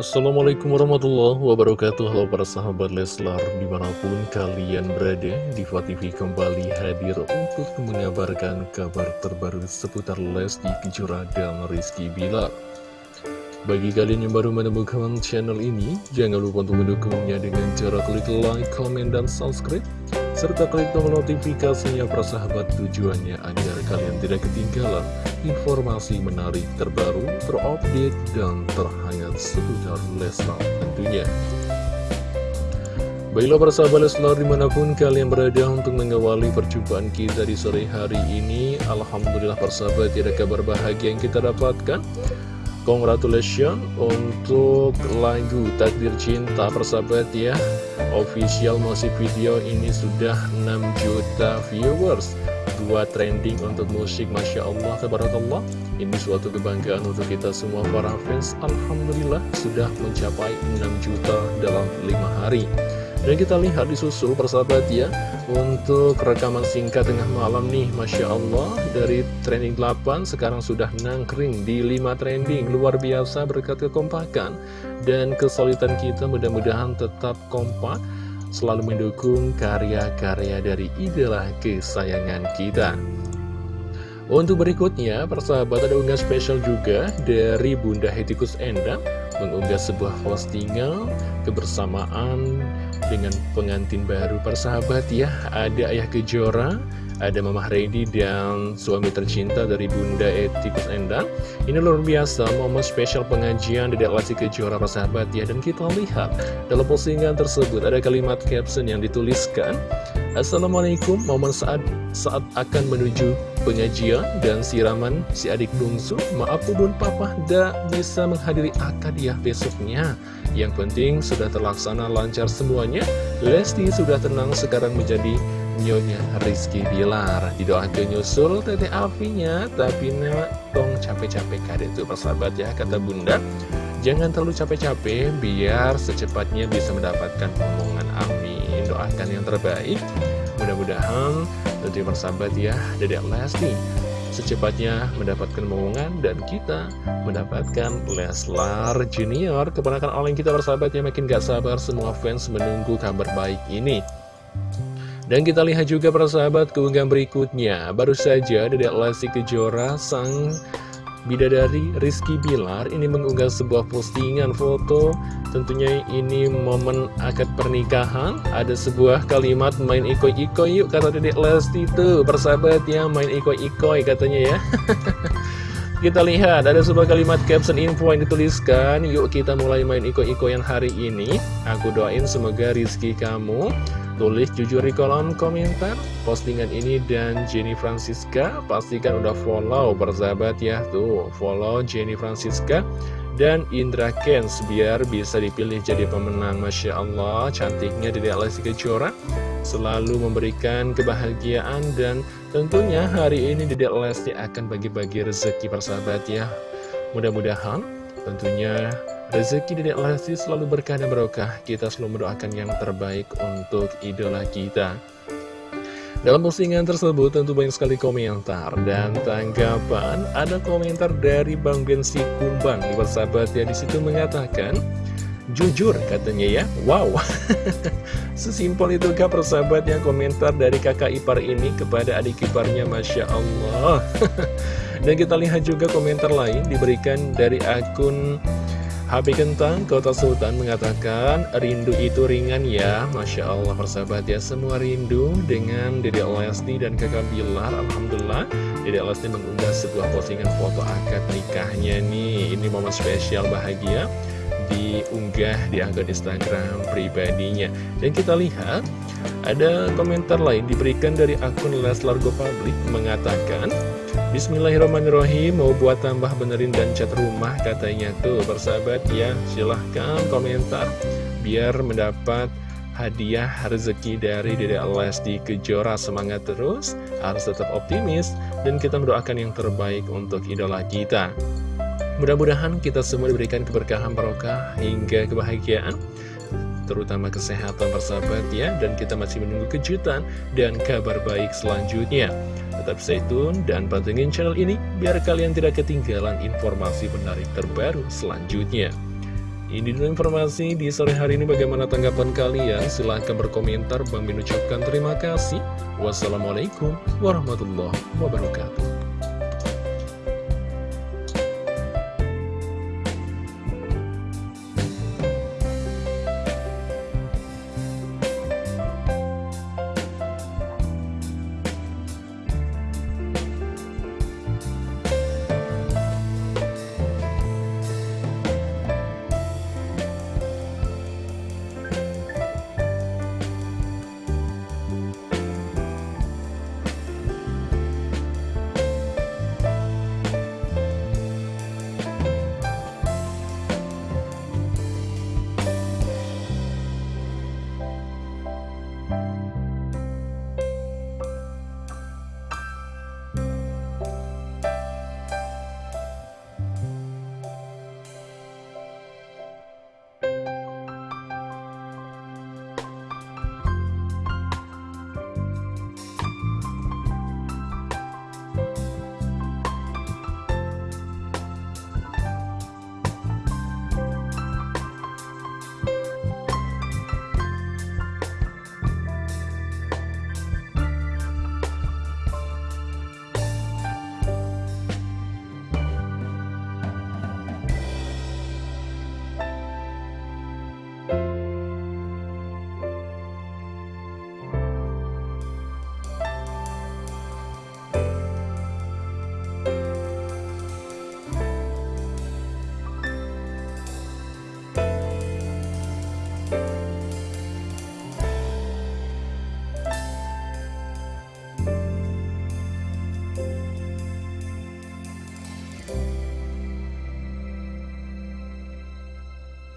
Assalamualaikum warahmatullahi wabarakatuh. Halo para sahabat Leslar Di mana pun kalian berada Diva TV kembali hadir Untuk mengabarkan kabar terbaru Seputar Lesti Kejora dan Rizky Bilar. Bagi kalian yang baru menemukan channel ini Jangan lupa untuk mendukungnya Dengan cara klik like, comment, dan subscribe serta klik tombol notifikasinya persahabat tujuannya agar kalian tidak ketinggalan informasi menarik terbaru, terupdate, dan terhangat seputar Leslar tentunya. Baiklah persahabat Leslar di mana pun kalian berada untuk mengawali perjumpaan kita di sore hari ini Alhamdulillah persahabat tidak kabar bahagia yang kita dapatkan Congratulations untuk lagu Takdir Cinta persahabat ya. Official musik video ini sudah 6 juta viewers. Dua trending untuk musik Masya Allah Tabarakallah. Ini suatu kebanggaan untuk kita semua para fans. Alhamdulillah sudah mencapai 6 juta dalam 5 hari dan kita lihat di susul persahabat ya Untuk rekaman singkat tengah malam nih Masya Allah Dari trending 8 sekarang sudah nangkring di 5 trending Luar biasa berkat kekompakan. Dan kesulitan kita mudah-mudahan tetap kompak Selalu mendukung karya-karya dari idola kesayangan kita. Untuk berikutnya, persahabat ada unggah spesial juga dari Bunda Hetikus Endang mengunggah sebuah postingan kebersamaan dengan pengantin baru persahabat ya. Ada Ayah Kejora, ada Mamah Redi dan suami tercinta dari Bunda Etikus Endang Ini luar biasa, momen spesial pengajian di Lesti Kejora persahabat ya. Dan kita lihat dalam postingan tersebut ada kalimat caption yang dituliskan Assalamualaikum, momen saat saat akan menuju pengajian dan siraman si adik bungsu Maaf bun papa tidak bisa menghadiri akad ya besoknya. Yang penting sudah terlaksana lancar semuanya. Lesti sudah tenang sekarang menjadi Nyonya Rizky Bilar. Didoakan nyusul tete Alfinya Tapi nama tong capek-capek kade itu persahabat ya kata bunda. Jangan terlalu capek-capek biar secepatnya bisa mendapatkan omongan. Amin. Doakan yang terbaik. Mudah-mudahan tentunya persahabat ya Dedek Lesti secepatnya mendapatkan momongan dan kita mendapatkan Leslar Junior. Keponakan oleh kita persahabat ya makin gak sabar semua fans menunggu kabar baik ini. Dan kita lihat juga persahabat keunggahan berikutnya. Baru saja Dedek Lesti Kejora sang Bidadari Rizky Bilar ini mengunggah sebuah postingan foto. Tentunya ini momen akad pernikahan. Ada sebuah kalimat main ikoi-ikoi yuk kata dedek Lesti itu Persahabat ya main ikoi-ikoi katanya ya Kita lihat ada sebuah kalimat caption info yang dituliskan. Yuk kita mulai main iko-ikoyan hari ini. Aku doain semoga rizki kamu. Tulis jujur di kolom komentar. Postingan ini dan Jenny Francisca pastikan udah follow persahabat ya. Tuh follow Jenny Francisca dan Indra Kens biar bisa dipilih jadi pemenang. Masya Allah cantiknya dari Alessi Kejora selalu memberikan kebahagiaan dan tentunya hari ini Dede Lesti akan bagi-bagi rezeki persahabat ya mudah-mudahan tentunya Rezeki Dedek Lesti selalu berkah dan barokah. Kita selalu mendoakan yang terbaik untuk idola kita. Dalam postingan tersebut tentu banyak sekali komentar dan tanggapan. Ada komentar dari Bang Bensi Kumbang, bersahabat ya di situ mengatakan, jujur katanya ya, wow. Sesimpel itu kak persahabatnya komentar dari kakak ipar ini kepada adik iparnya, Masya Allah. dan kita lihat juga komentar lain diberikan dari akun HP Kentang Kota Sultan mengatakan rindu itu ringan ya. Masya Allah persahabat ya. Semua rindu dengan Dede Lesti dan kakak Bilar Alhamdulillah. Dede Lesti mengunggah sebuah postingan foto akad nikahnya nih. Ini momen spesial bahagia diunggah di akun Instagram pribadinya. Dan kita lihat ada komentar lain diberikan dari akun Leslar Go Public mengatakan Bismillahirrahmanirrahim Mau buat tambah benerin dan cat rumah katanya tuh. Persahabat ya silahkan komentar Biar mendapat hadiah rezeki dari Dede Lesti Kejora. Semangat terus Harus tetap optimis Dan kita mendoakan yang terbaik untuk idola kita Mudah-mudahan kita semua diberikan keberkahan barokah hingga kebahagiaan terutama kesehatan persahabat ya dan kita masih menunggu kejutan dan kabar baik selanjutnya Tetap stay tune dan pantengin channel ini biar kalian tidak ketinggalan informasi menarik terbaru selanjutnya. Ini dulu informasi di sore hari ini bagaimana tanggapan kalian? Silahkan berkomentar. Bang Min ucapkan terima kasih. Wassalamualaikum warahmatullahi wabarakatuh.